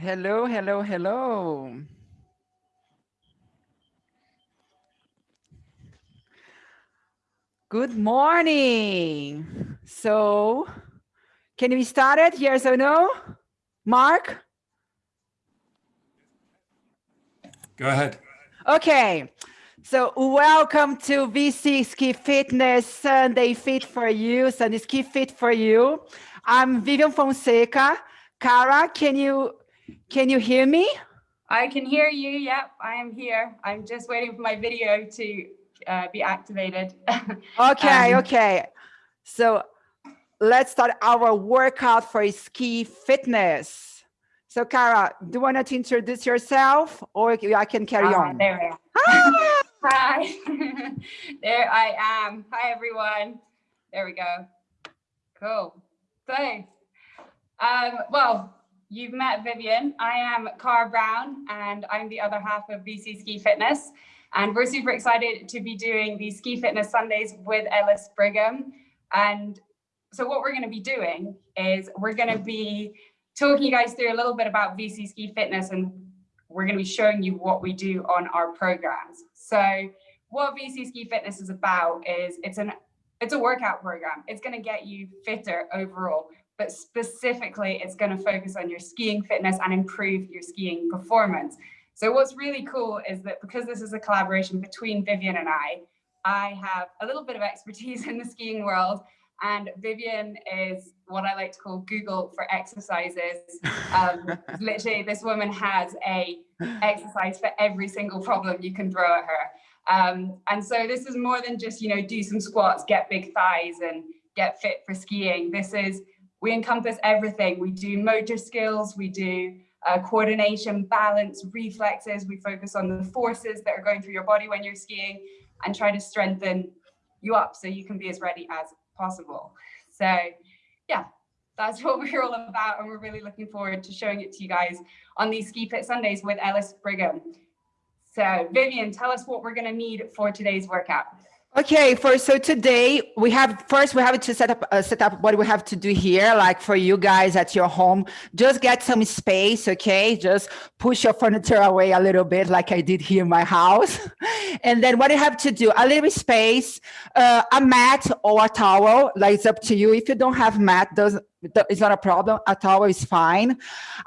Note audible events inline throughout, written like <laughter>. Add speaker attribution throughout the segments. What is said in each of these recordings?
Speaker 1: Hello, hello, hello. Good morning. So, can we start it? Yes or no? Mark?
Speaker 2: Go ahead.
Speaker 1: Okay. So welcome to VC Ski Fitness Sunday Fit for You, Sunday Ski Fit for You. I'm Vivian Fonseca. Cara, can you can you hear me?
Speaker 3: I can hear you. Yep, I am here. I'm just waiting for my video to uh, be activated. <laughs>
Speaker 1: Okay,
Speaker 3: Um,
Speaker 1: okay. So let's start our workout for ski fitness. So Cara, do you want to introduce yourself or I can carry
Speaker 3: Ah,
Speaker 1: on?
Speaker 3: There we are.
Speaker 1: Ah! <laughs>
Speaker 3: Hi. <laughs> there I am. Hi, everyone. There we go. Cool. So, um, well, you've met Vivian. I am Cara Brown, and I'm the other half of VC Ski Fitness. And we're super excited to be doing the Ski Fitness Sundays with Ellis Brigham. And so what we're going to be doing is we're going to be talking you guys through a little bit about VC Ski Fitness and we're going to be showing you what we do on our programs. So what VC Ski Fitness is about is it's an it's a workout program. It's going to get you fitter overall, but specifically it's going to focus on your skiing fitness and improve your skiing performance. So what's really cool is that because this is a collaboration between Vivian and I, I have a little bit of expertise <laughs> in the skiing world and Vivian is what I like to call Google for exercises. Um, <laughs> literally, this woman has a exercise for every single problem you can throw at her. Um, and so this is more than just, you know, do some squats, get big thighs and get fit for skiing. This is, we encompass everything. We do motor skills, we do uh, coordination, balance, reflexes. We focus on the forces that are going through your body when you're skiing and try to strengthen you up so you can be as ready as possible. So yeah, that's <laughs> what we're all about. And we're really looking forward to showing it to you guys on these Ski Fit Sundays with Ellis Brigham. So Vivian, tell us what we're gonna need for today's workout.
Speaker 1: Okay, for so today we have first we have to set up uh, set up what we have to do here. Like for you guys at your home, just get some space. Okay, just push your furniture away a little bit, like I did here in my house. <laughs> and then what you have to do, a little space, uh, a mat or a towel. Like it's up to you. If you don't have mat, does it's not a problem. at all it's fine.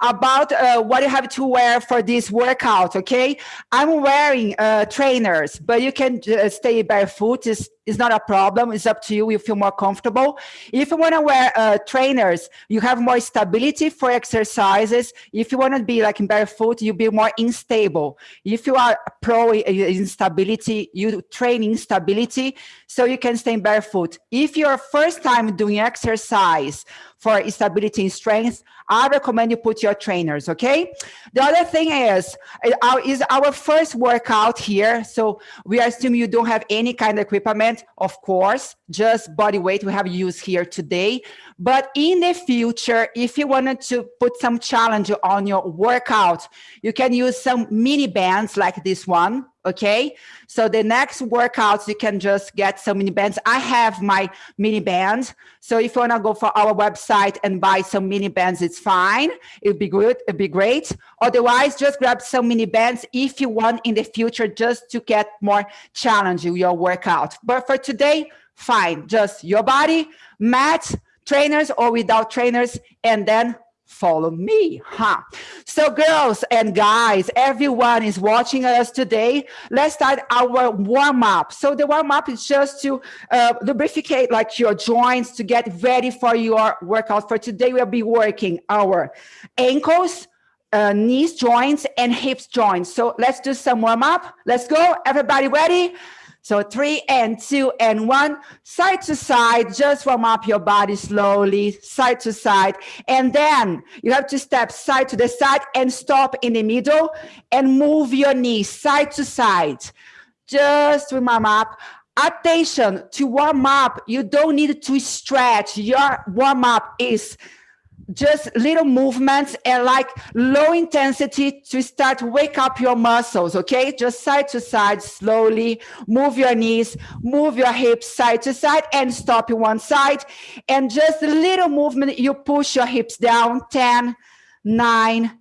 Speaker 1: About uh, what you have to wear for this workout. Okay, I'm wearing uh, trainers, but you can uh, stay barefoot. It's, it's not a problem. It's up to you. You feel more comfortable. If you want to wear uh, trainers, you have more stability for exercises. If you want to be like in barefoot, you be more unstable. If you are pro in stability, you train in stability, so you can stay in barefoot. If you're first time doing exercise for stability and strength, I recommend you put your trainers, okay? The other thing is, our, is our first workout here. So we assume you don't have any kind of equipment, of course, just body weight we have used here today. But in the future, if you wanted to put some challenge on your workout, you can use some mini bands like this one, okay? So the next workouts, you can just get some mini bands. I have my mini bands. So if you wanna go for our website and buy some mini bands, it's fine. It'd be good, it'd be great. Otherwise, just grab some mini bands if you want in the future, just to get more challenge in your workout. But for today, fine. Just your body, mats, trainers or without trainers, and then follow me, huh? So girls and guys, everyone is watching us today. Let's start our warm up. So the warm up is just to uh, lubricate like your joints to get ready for your workout. For today, we'll be working our ankles, uh, knees joints and hips joints. So let's do some warm up. Let's go. Everybody ready? So three and two and one, side to side, just warm up your body slowly, side to side. And then you have to step side to the side and stop in the middle and move your knees side to side. Just warm up. Attention to warm up. You don't need to stretch. Your warm up is just little movements and like low intensity to start wake up your muscles okay just side to side slowly move your knees move your hips side to side and stop in one side and just a little movement you push your hips down 10 9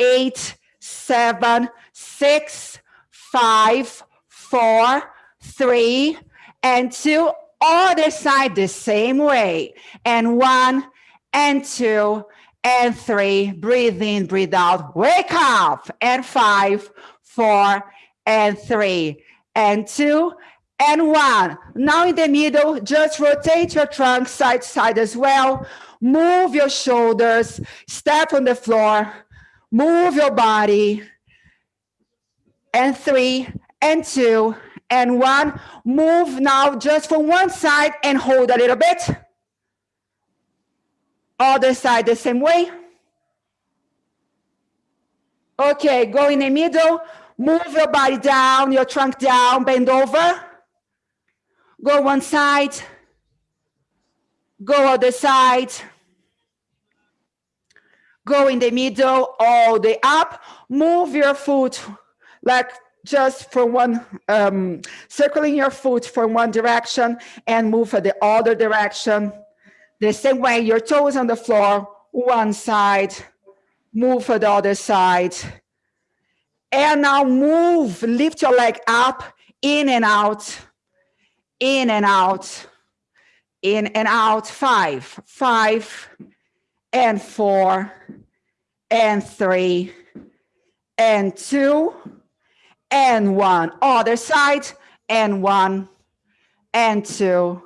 Speaker 1: eight, seven, six, five, four, three, and two. Other side the same way. And one, and two, and three. Breathe in, breathe out. Wake up. And five, four, and three, and two, and one. Now in the middle, just rotate your trunk side to side as well. Move your shoulders, step on the floor, move your body. And three, and two, and one. Move now just from one side and hold a little bit. Other side the same way. Okay, go in the middle. Move your body down, your trunk down, bend over. Go one side. Go other side. Go in the middle, all the up. Move your foot like just for one, um, circling your foot from one direction and move for the other direction. The same way, your toes on the floor, one side, move for the other side. And now move, lift your leg up, in and out, in and out, in and out, five, five, and four, and three, and two, and one. Other side, and one, and two,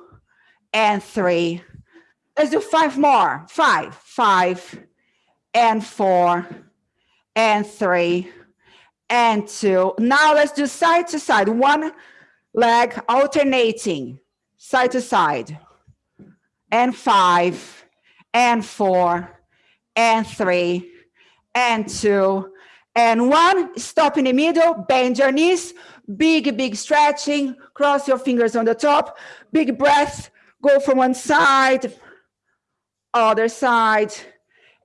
Speaker 1: and three. Let's do five more. Five, five, and four, and three, and two. Now let's do side to side. One leg alternating, side to side. And five, and four, and three, and two, and one. Stop in the middle, bend your knees, big, big stretching, cross your fingers on the top, big breath, go from one side, other side.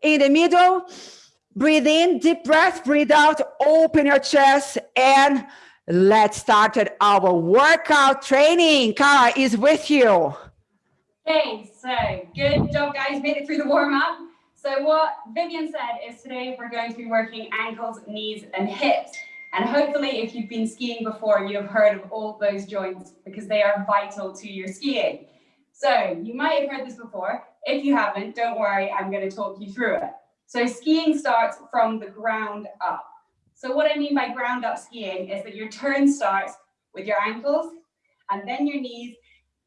Speaker 1: In the middle, breathe in, deep breath, breathe out, open your chest, and let's start our workout training. Cara is with you.
Speaker 3: Okay, so good job, guys. Made it through the warm up. So what Vivian said is today we're going to be working ankles, knees, and hips. And hopefully, if you've been skiing before, you have heard of all those joints because they are vital to your skiing. So you might have heard this before. If you haven't, don't worry, I'm going to talk you through it. So skiing starts from the ground up. So what I mean by ground up skiing is that your turn starts with your ankles and then your knees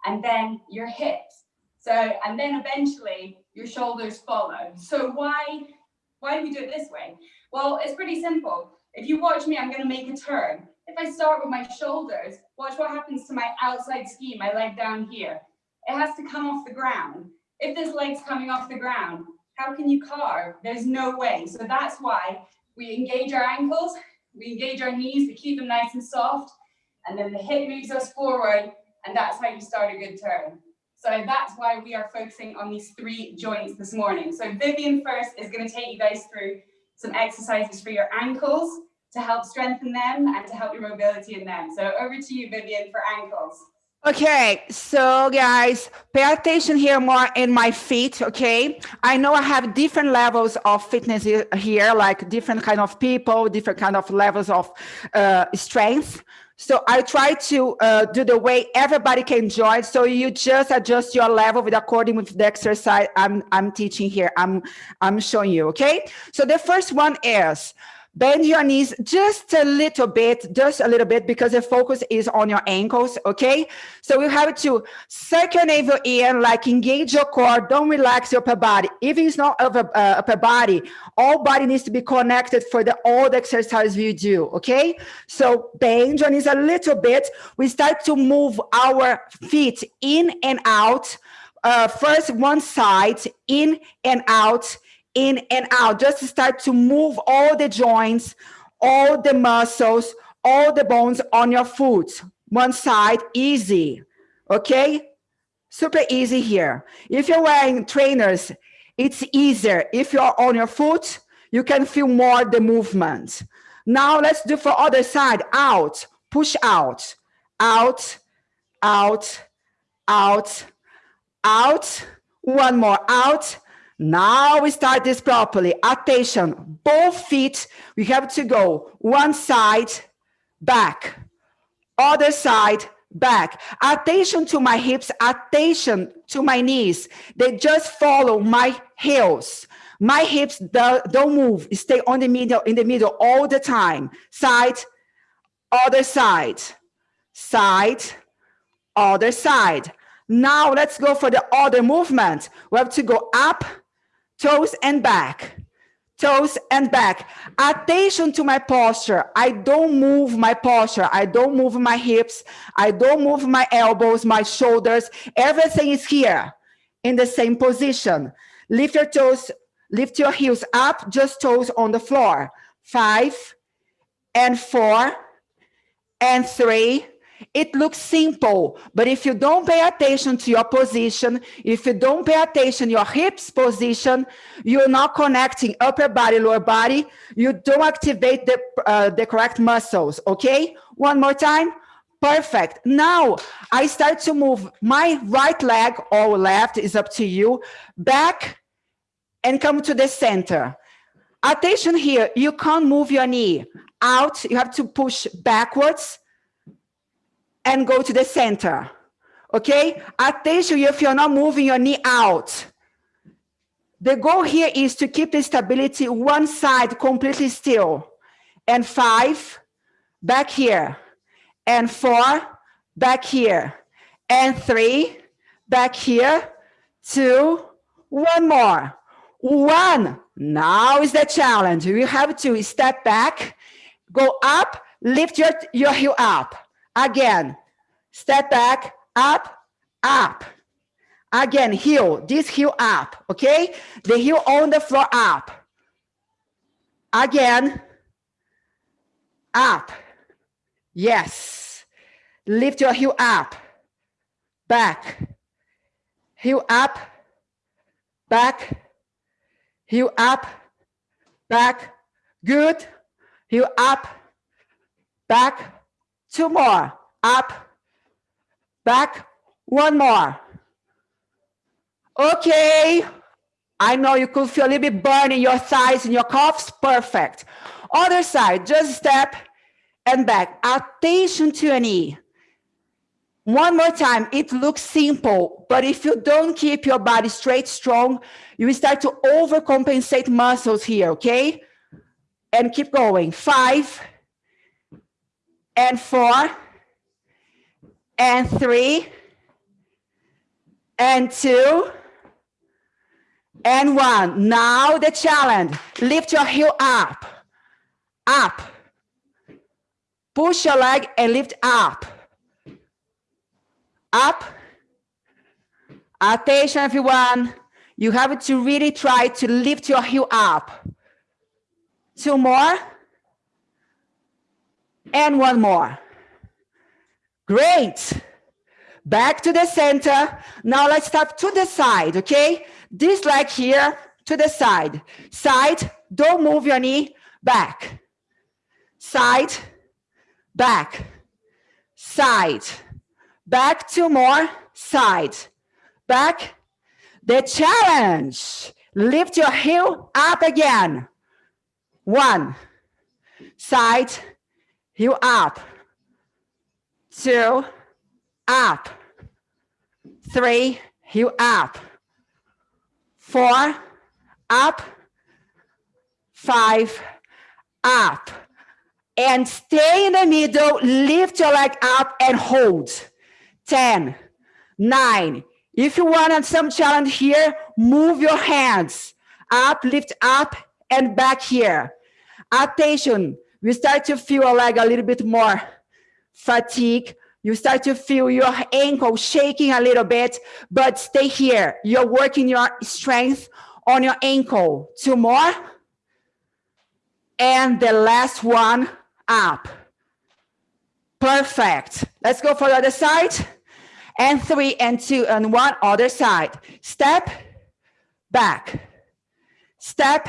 Speaker 3: and then your hips. So, and then eventually your shoulders follow. So why, why do we do it this way? Well, it's pretty simple. If you watch me, I'm gonna make a turn. If I start with my shoulders, watch what happens to my outside ski, my leg down here. It has to come off the ground. If there's leg's coming off the ground, how can you carve? There's no way. So that's why we engage our ankles, we engage our knees to keep them nice and soft, and then the hip moves us forward, and that's how you start a good turn. So that's why we are focusing on these three joints this morning. So Vivian first is going to take you guys through some exercises for your ankles to help strengthen them and to help your mobility in them. So over to you, Vivian, for ankles.
Speaker 1: Okay, so guys, pay attention here more in my feet, okay? I know I have different levels of fitness here, like different kind of people, different kind of levels of uh, strength. So I try to uh, do the way everybody can join. So you just adjust your level with according with the exercise I'm, I'm teaching here. I'm, I'm showing you, okay? So the first one is Bend your knees just a little bit, just a little bit, because the focus is on your ankles, okay? So you have to suck your navel in, like engage your core, don't relax your upper body. If it's not upper, uh, upper body, all body needs to be connected for the all the exercise you do, okay? So bend your knees a little bit. We start to move our feet in and out. Uh, first one side, in and out, in and out, just to start to move all the joints, all the muscles, all the bones on your foot. One side, easy, okay? Super easy here. If you're wearing trainers, it's easier. If you're on your foot, you can feel more the movement. Now let's do for other side, out, push out, out, out, out, out, one more, out, Now we start this properly. Attention, both feet, we have to go one side, back, other side, back. Attention to my hips, attention to my knees. They just follow my heels. My hips do- don't move, stay on the middle, in the middle all the time. Side, other side, side, other side. Now let's go for the other movement. We have to go up, toes and back, toes and back. Attention to my posture. I don't move my posture. I don't move my hips. I don't move my elbows, my shoulders. Everything is here in the same position. Lift your toes, lift your heels up, just toes on the floor. Five and four and three. It looks simple, but if you don't pay attention to your position, if you don't pay attention your hips position, you're not connecting upper body, lower body. You don't activate the, uh, the correct muscles, okay? One more time. Perfect. Now I start to move my right leg or left is up to you, back and come to the center. Attention here, you can't move your knee out. You have to push backwards and go to the center. Okay? Attention if you're not moving your knee out. The goal here is to keep the stability one side completely still. And five, back here. And four, back here. And three, back here. Two, one more. One. Now is the challenge. You have to step back, go up, lift your, your heel up. Again, step back, up, up. Again, heel, this heel up, okay? The heel on the floor up. Again, up. Yes. Lift your heel up, back. Heel up, back. Heel up, back. Good. Heel up, back. Two more. Up, back. One more. Okay. I know you could feel a little bit burn in your thighs and your calves. Perfect. Other side, just step and back. Attention to your knee. One more time, it looks simple, but if you don't keep your body straight, strong, you start to overcompensate muscles here, okay? And keep going. Five, and four, and three, and two, and one. Now the challenge. Lift your heel up, up. Push your leg and lift up. Up. Attention, everyone. You have to really try to lift your heel up. Two more. And one more. Great. Back to the center. Now let's step to the side, okay? This leg here to the side. Side, don't move your knee. Back. Side, back. Side. Back two more. Side. Back. The challenge. Lift your heel up again. One. Side. Heel up. Two. Up. Three. you up. Four. Up. Five. Up. And stay in the middle. Lift your leg up and hold. 10, 9. If you want some challenge here, move your hands up, lift up and back here. Attention, we start to feel like a little bit more fatigue. You start to feel your ankle shaking a little bit, but stay here. You're working your strength on your ankle. Two more. And the last one up. Perfect. Let's go for the other side. And three and two and one other side. Step back. Step.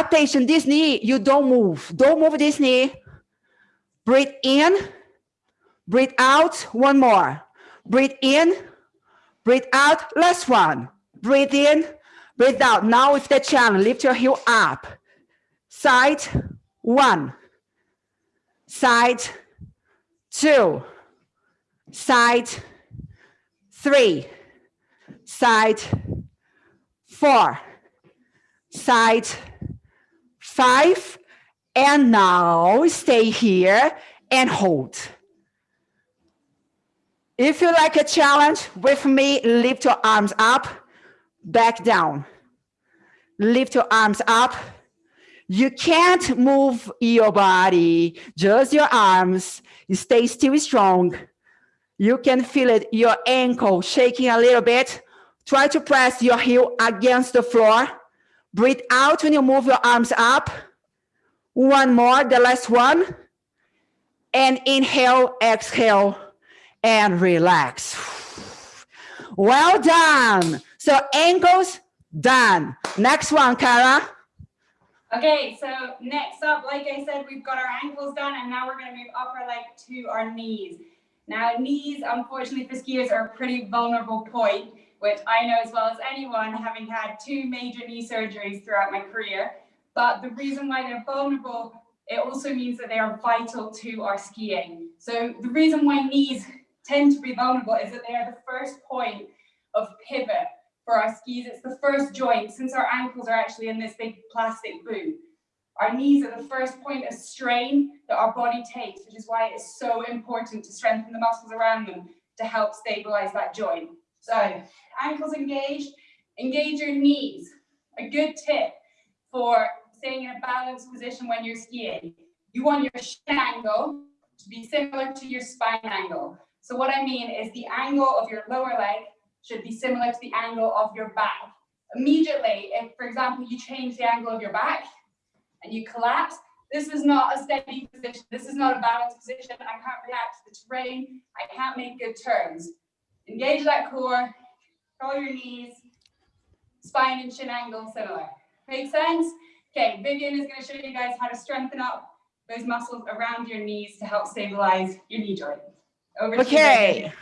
Speaker 1: Attention, this knee, you don't move. Don't move this knee. Breathe in. Breathe out. One more. Breathe in. Breathe out. Last one. Breathe in. Breathe out. Now with the challenge, lift your heel up. Side one. Side two. Side three. Side four. Side five. And now stay here and hold. If you like a challenge with me, lift your arms up, back down. Lift your arms up. You can't move your body, just your arms. You stay still strong. You can feel it, your ankle shaking a little bit. Try to press your heel against the floor. Breathe out when you move your arms up. One more, the last one. And inhale, exhale, and relax. Well done. So ankles done. Next one, Cara.
Speaker 3: Okay, so next up, like I said, we've got our ankles done and now we're to move upper leg to our knees. Now knees, unfortunately for skiers are a pretty vulnerable point, which I know as well as anyone having had two major knee surgeries throughout my career. But the reason why they're vulnerable, it also means that they are vital to our skiing. So the reason why knees tend to be vulnerable is that they are the first point of pivot for our skis. It's the first joint since our ankles are actually in this big plastic boot. Our knees are the first point of strain that our body takes, which is why it is so important to strengthen the muscles around them to help stabilize that joint. So ankles engaged, engage your knees. A good tip for staying in a balanced position when you're skiing. You want your shin angle to be similar to your spine angle. So what I mean is the angle of your lower leg should be similar to the angle of your back. Immediately, if, for example, you change the angle of your back and you collapse, this is not a steady position. This is not a balanced position. I can't react to the terrain. I can't make good turns. Engage that core, curl your knees, spine and shin angle similar. Make sense? Okay, Vivian is going to show you guys how to strengthen up those muscles around your knees to help stabilize your knee joint. Over
Speaker 1: okay.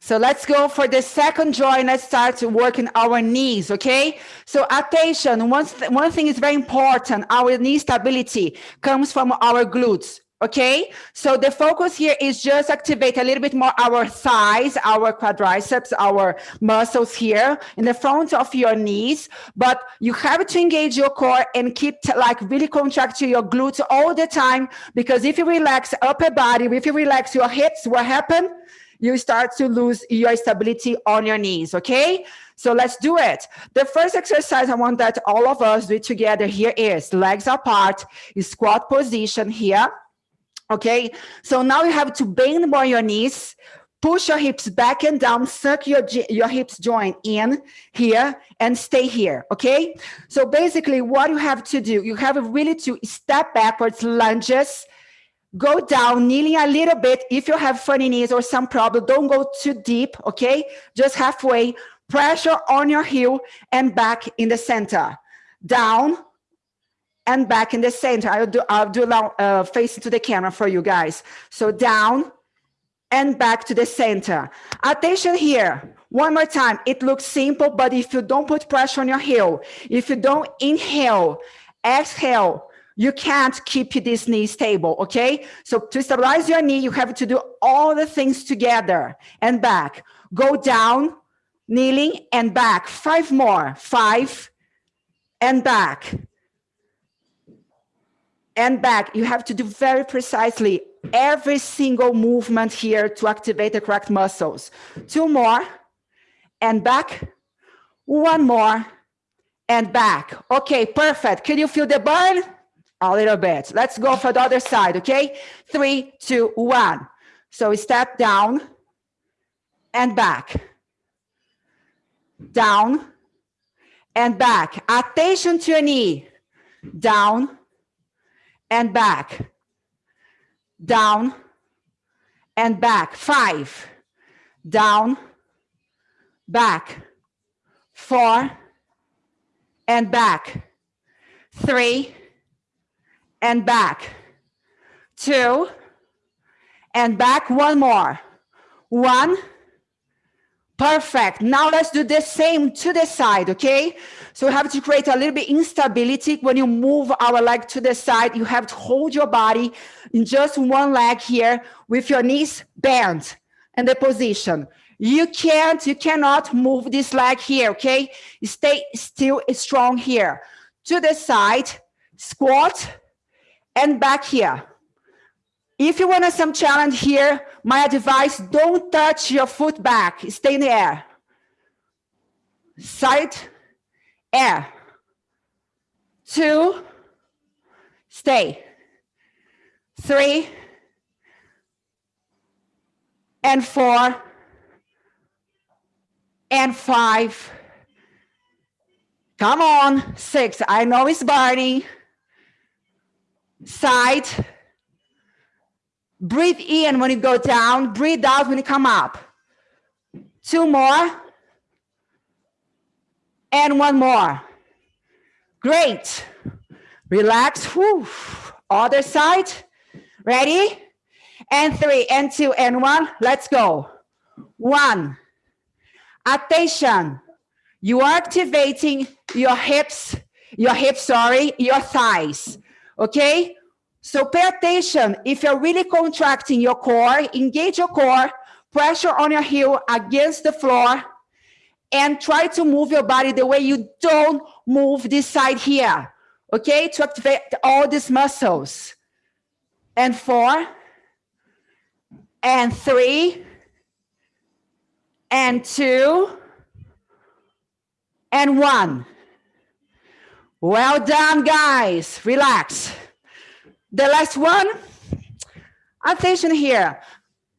Speaker 1: So let's go for the second joint. Let's start working our knees, okay? So attention, one, th one thing is very important. Our knee stability comes from our glutes, okay? So the focus here is just activate a little bit more our thighs, our quadriceps, our muscles here in the front of your knees. But you have to engage your core and keep like really contracting your glutes all the time. Because if you relax upper body, if you relax your hips, what happens? you start to lose your stability on your knees, okay? So let's do it. The first exercise I want that all of us do together here is legs apart, squat position here, okay? So now you have to bend more your knees, push your hips back and down, suck your, your hips joint in here and stay here, okay? So basically what you have to do, you have really to step backwards, lunges, go down, kneeling a little bit. If you have funny knees or some problem, don't go too deep, okay? Just halfway, pressure on your heel and back in the center. Down and back in the center. I'll do, I'll do uh, facing to the camera for you guys. So down and back to the center. Attention here. One more time. It looks simple, but if you don't put pressure on your heel, if you don't inhale, exhale, you can't keep this knee stable, okay? So to stabilize your knee, you have to do all the things together and back. Go down, kneeling and back. Five more, five and back. And back, you have to do very precisely every single movement here to activate the correct muscles. Two more and back, one more and back. Okay, perfect. Can you feel the burn? a little bit. Let's go for the other side, okay? Three, two, one. So we step down and back. Down and back. Attention to your knee. Down and back. Down and back. Five. Down, back. Four and back. Three and back. Two, and back one more. One, Perfect. Now let's do the same to the side, okay? So we have to create a little bit instability. When you move our leg to the side, you have to hold your body in just one leg here with your knees bent and the position. You can't, you cannot move this leg here, okay? Stay still strong here. To the side, squat, and back here. If you want some challenge here, my advice, don't touch your foot back. Stay in the air. Side, air. Two, stay. Three, and four, and five. Come on, six. I know it's Barney. Side. Breathe in when you go down, breathe out when you come up. Two more. And one more. Great. Relax. Whew. Other side. Ready? And three, and two, and one. Let's go. One. Attention. You are activating your hips, your hips, sorry, your thighs. Okay? So pay attention. If you're really contracting your core, engage your core, pressure on your heel against the floor, and try to move your body the way you don't move this side here. Okay? To activate all these muscles. And four, and three, and two, and one. Well done, guys. Relax. The last one, attention here.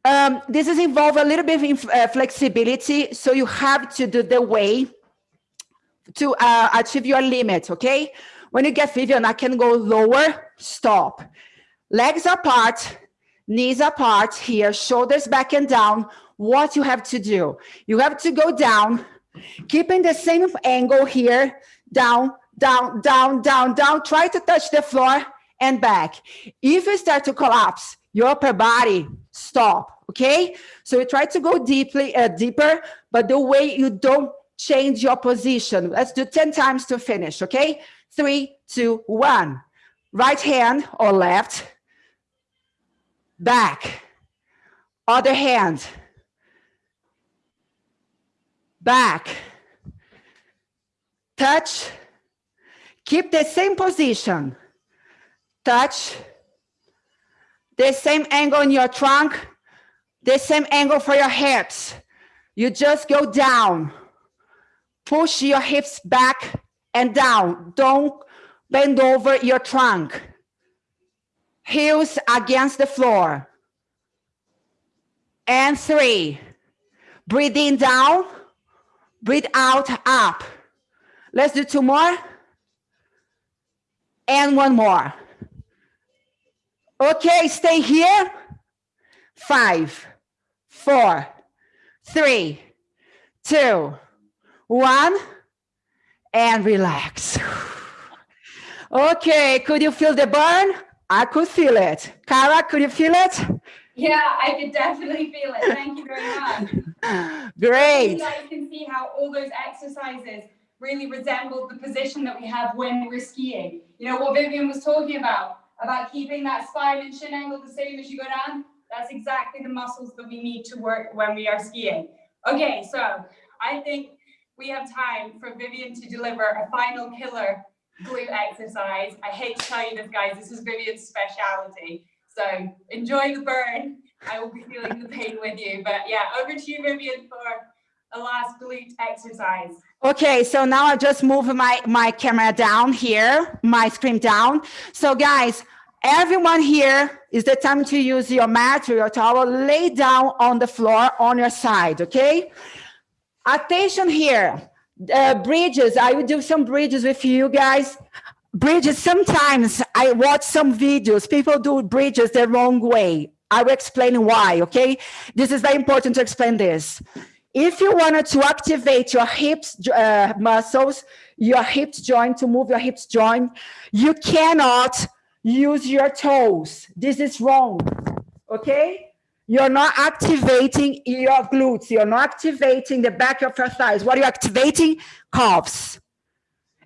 Speaker 1: Um, this is involve a little bit of uh, flexibility, so you have to do the way to uh, achieve your limit, okay? When you get Vivian, I can go lower, stop. Legs apart, knees apart here, shoulders back and down. What you have to do? You have to go down, keeping the same angle here, down, down, down, down, down. Try to touch the floor and back. If you start to collapse, your upper body stop, okay? So you try to go deeply, uh, deeper, but the way you don't change your position. Let's do 10 times to finish, okay? Three, two, one. Right hand or left, back, other hand, back, touch, keep the same position, touch, the same angle in your trunk, the same angle for your hips. You just go down, push your hips back and down. Don't bend over your trunk. Heels against the floor. And three, breathe in down, breathe out up. Let's do two more. And one more. Okay, stay here. Five, four, three, two, one, and relax. <sighs> Okay, could you feel the burn? I could feel it. Cara, could you feel it?
Speaker 3: Yeah, I could definitely feel it. Thank you very much. <laughs>
Speaker 1: Great.
Speaker 3: You can see how all those exercises really resembled the position that we have when we're skiing. You know what Vivian was talking about, about keeping that spine and shin angle the same as you go down? That's exactly the muscles that we need to work when we are skiing. Okay, so I think we have time for Vivian to deliver a final killer glute exercise. I hate to tell you this, guys, this is Vivian's speciality. So enjoy the burn. I will be feeling the pain with you. But yeah, over to you, Vivian, for a last glute exercise.
Speaker 1: Okay, so now I just move my, my camera down here, my screen down. So guys, everyone here is the time to use your mat or your towel, lay down on the floor on your side, okay? Attention here, uh, bridges, I will do some bridges with you guys. Bridges, sometimes I watch some videos, people do bridges the wrong way. I will explain why, okay? This is very important to explain this. If you wanted to activate your hips uh, muscles, your hips joint, to move your hips joint, you cannot use your toes. This is wrong, okay? you're not activating your glutes. You're not activating the back of your thighs. What are you activating? Calves.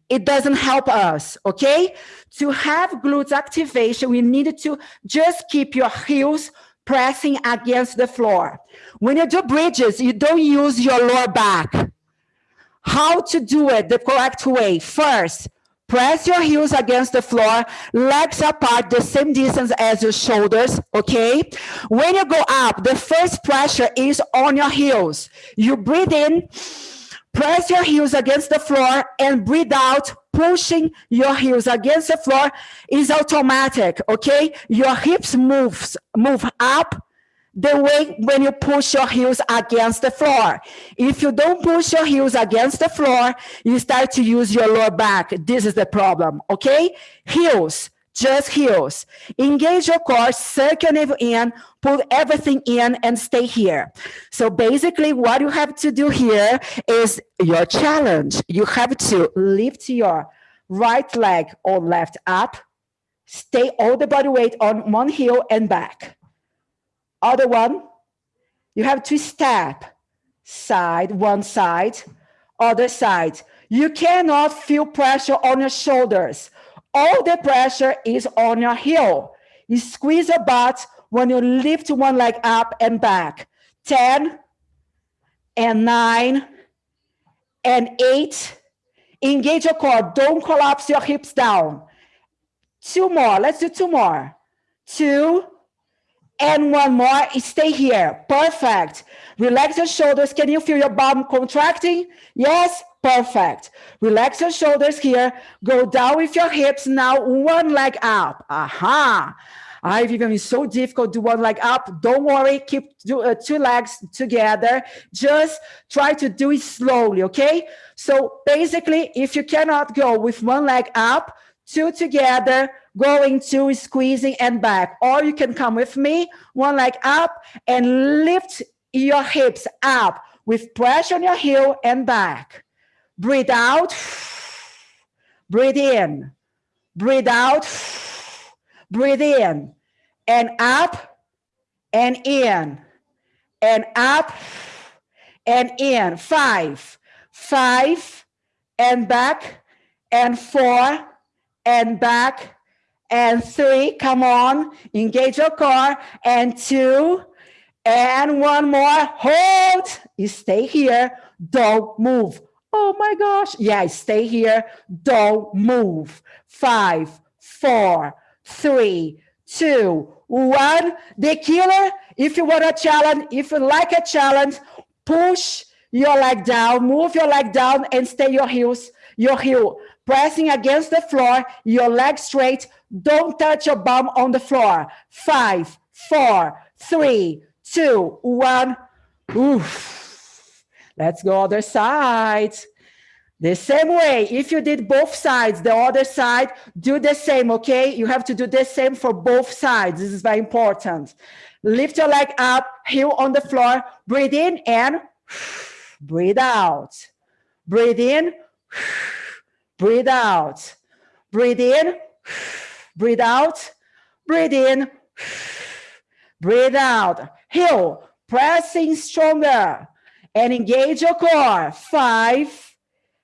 Speaker 1: It doesn't help us, okay? To have glutes activation, we need to just keep your heels pressing against the floor. When you do bridges, you don't use your lower back. How to do it the correct way? First, press your heels against the floor, legs apart the same distance as your shoulders, okay? When you go up, the first pressure is on your heels. You breathe in, press your heels against the floor and breathe out, pushing your heels against the floor is automatic, okay? Your hips moves, move up the way when you push your heels against the floor. If you don't push your heels against the floor, you start to use your lower back. This is the problem, okay? Heels, just heels. Engage your core, your navel in, pull everything in and stay here. So basically what you have to do here is your challenge. You have to lift your right leg or left up, stay all the body weight on one heel and back other one, you have to step side, one side, other side. You cannot feel pressure on your shoulders. All the pressure is on your heel. You squeeze your butt when you lift one leg up and back. 10 and 9 and 8. Engage your core. Don't collapse your hips down. Two more. Let's do two more. Two and one more, stay here. Perfect. Relax your shoulders. Can you feel your bum contracting? Yes, perfect. Relax your shoulders here. Go down with your hips. Now one leg up. Aha. I Vivian is so difficult to one leg up. Don't worry, keep do, uh, two legs together. Just try to do it slowly, okay? So basically, if you cannot go with one leg up, two together, going to squeezing and back. Or you can come with me, one leg up and lift your hips up with pressure on your heel and back. Breathe out, <sighs> breathe in, breathe out, breathe in, and up and in, and up and in. Five, five, and back, and four, and back, and three, come on, engage your core, and two, and one more, hold, you stay here, don't move. Oh my gosh, yeah, stay here, don't move. Five, four, three, two, one. The killer, if you want a challenge, if you like a challenge, push your leg down, move your leg down and stay your heels, your heel pressing against the floor, your leg straight, don't touch your bum on the floor. Five, four, three, two, one. Oof. Let's go other side. The same way, if you did both sides, the other side, do the same, okay? You have to do the same for both sides. This is very important. Lift your leg up, heel on the floor, breathe in and breathe out. Breathe in, breathe out. Breathe in, breathe out, breathe in, breathe out. Heel, pressing stronger and engage your core. Five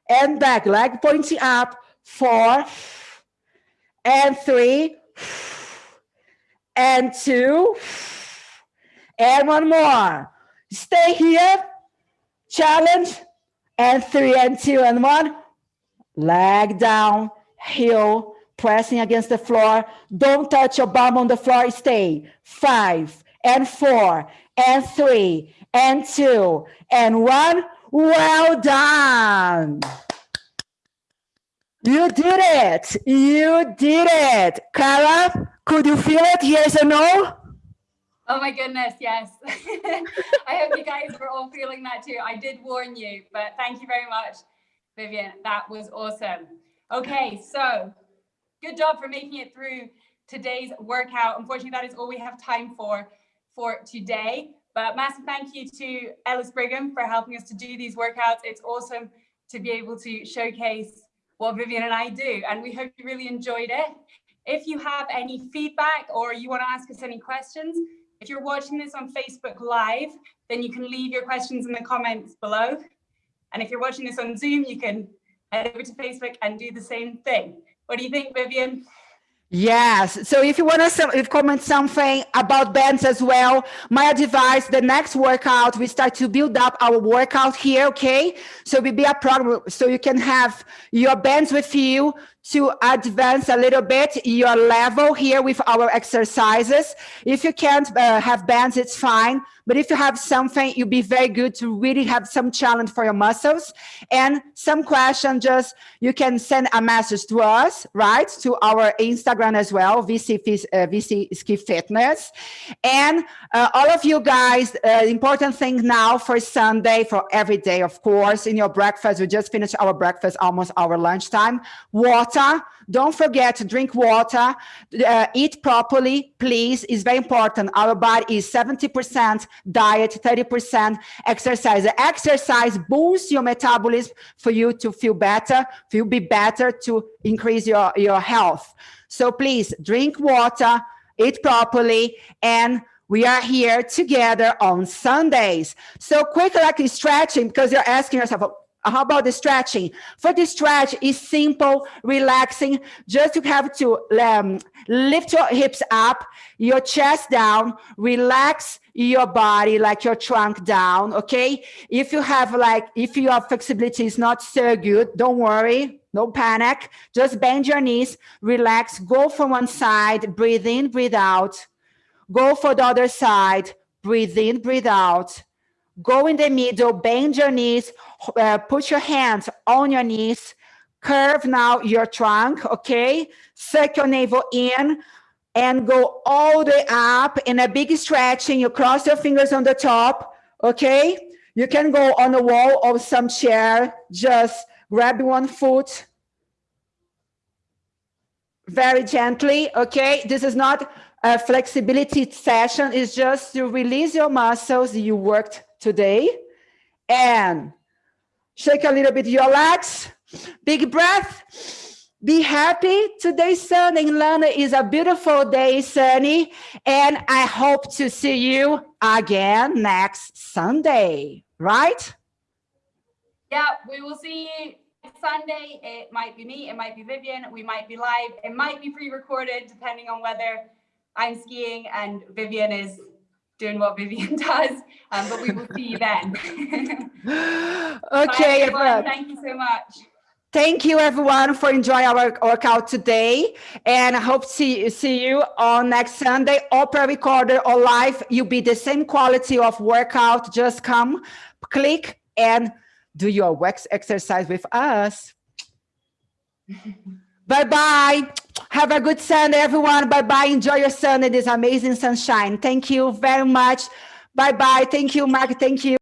Speaker 1: and back, leg pointing up. Four and three and two and one more. Stay here, challenge, and three and two and one. Leg down, heel, pressing against the floor. Don't touch your bum on the floor. Stay. Five and four and three and two and one. Well done. You did it. You did it. Cara, could you feel it? Yes or no?
Speaker 3: Oh my goodness, yes. <laughs> I hope you guys were all feeling that too. I did warn you, but thank you very much, Vivian. That was awesome. Okay, so good job for making it through today's workout. Unfortunately, that is all we have time for for today. But massive thank you to Ellis Brigham for helping us to do these workouts. It's awesome to be able to showcase what Vivian and I do. And we hope you really enjoyed it. If you have any feedback or you want to ask us any questions, If you're watching this on Facebook Live, then you can leave your questions in the comments below. And if you're watching this on Zoom, you can head over to Facebook and do the same thing. What do you think, Vivian?
Speaker 1: Yes. So if you want to some, comment something about bands as well, my advice, the next workout, we start to build up our workout here. Okay. So we be a program so you can have your bands with you to advance a little bit your level here with our exercises. If you can't uh, have bands, it's fine. But if you have something, you'll be very good to really have some challenge for your muscles. And some question, just you can send a message to us, right? To our Instagram as well, VC, uh, VC Ski Fitness. And uh, all of you guys, uh, important thing now for Sunday, for every day, of course, in your breakfast, we just finished our breakfast, almost our lunchtime. Water, don't forget to drink water, uh, eat properly, please, It's very important. Our body is 70% diet, 30% exercise. Exercise boosts your metabolism for you to feel better, you be better to increase your, your health. So please drink water, eat properly, and we are here together on Sundays. So quick like stretching, because you're asking yourself, how about the stretching? For the stretch is simple, relaxing. Just you have to um, lift your hips up, your chest down, relax your body like your trunk down. Okay. If you have like, if your flexibility is not so good, don't worry. No panic. Just bend your knees, relax, go from one side, breathe in, breathe out. Go for the other side, breathe in, breathe out go in the middle, bend your knees, uh, put your hands on your knees, curve now your trunk, okay? Suck your navel in and go all the way up in a big stretching. You cross your fingers on the top, okay? You can go on the wall or some chair, just grab one foot very gently, okay? This is not a flexibility session, it's just to release your muscles you worked today and shake a little bit your legs. Big breath. Be happy. Today sun in london is a beautiful day sunny and i hope to see you again next sunday right?
Speaker 3: Yeah we will see you sunday. It might be me it might be vivian we might be live it might be pre-recorded depending on whether i'm skiing and vivian is doing what Vivian <laughs> does, um, but we will see you then. <laughs>
Speaker 1: okay,
Speaker 3: everyone. Thank you so much.
Speaker 1: Thank you everyone for enjoying our workout today. And I hope to see, see you on next Sunday, or pre-recorded or live. You'll be the same quality of workout. Just come, click and do your wax exercise with us. <laughs> Bye-bye. Have a good Sunday, everyone. Bye-bye. Enjoy your Sunday, this amazing sunshine. Thank you very much. Bye-bye. Thank you, Mark. Thank you.